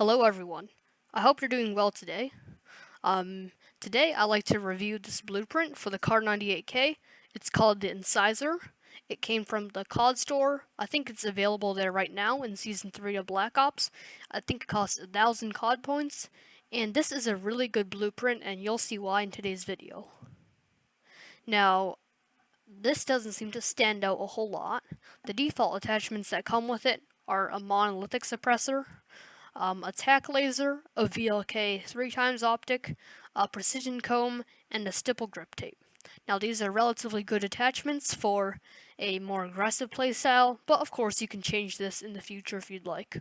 Hello everyone. I hope you're doing well today. Um, today I'd like to review this blueprint for the Kar 98K. It's called the Incisor. It came from the COD store. I think it's available there right now in Season 3 of Black Ops. I think it costs a thousand COD points. And this is a really good blueprint and you'll see why in today's video. Now, this doesn't seem to stand out a whole lot. The default attachments that come with it are a monolithic suppressor, um, attack laser, a VLK 3 times optic, a precision comb, and a stipple grip tape. Now these are relatively good attachments for a more aggressive playstyle, but of course you can change this in the future if you'd like.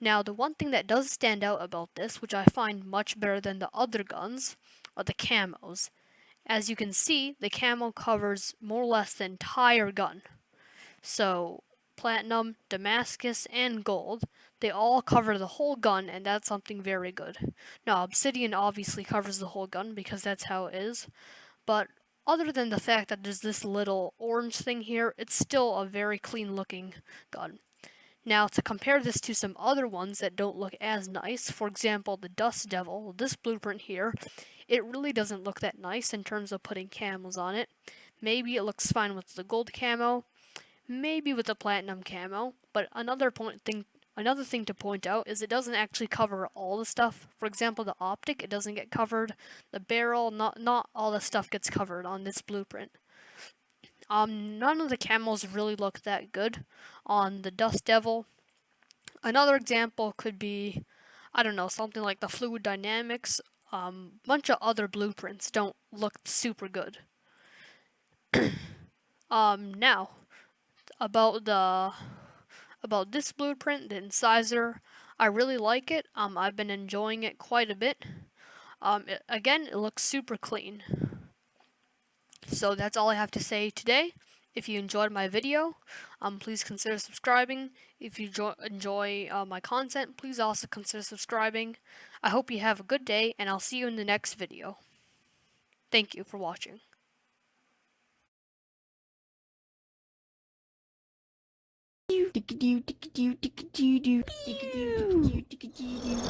Now the one thing that does stand out about this, which I find much better than the other guns, are the camos. As you can see, the camo covers more or less the entire gun. So platinum, Damascus, and gold. They all cover the whole gun, and that's something very good. Now, obsidian obviously covers the whole gun because that's how it is, but other than the fact that there's this little orange thing here, it's still a very clean looking gun. Now, to compare this to some other ones that don't look as nice, for example, the Dust Devil, this blueprint here, it really doesn't look that nice in terms of putting camos on it. Maybe it looks fine with the gold camo, maybe with the platinum camo, but another point thing another thing to point out is it doesn't actually cover all the stuff. For example, the optic, it doesn't get covered. The barrel, not not all the stuff gets covered on this blueprint. Um, none of the camos really look that good on the Dust Devil. Another example could be, I don't know, something like the Fluid Dynamics. Um, bunch of other blueprints don't look super good. um, now, about the about this blueprint, the incisor. I really like it. Um, I've been enjoying it quite a bit. Um, it, again, it looks super clean. So that's all I have to say today. If you enjoyed my video, um, please consider subscribing. If you enjoy uh, my content, please also consider subscribing. I hope you have a good day, and I'll see you in the next video. Thank you for watching. Tick-a-doo, tick-a-doo, tick-a-doo-doo, tick-a-doo, tick-a-doo, tick-a-doo-doo.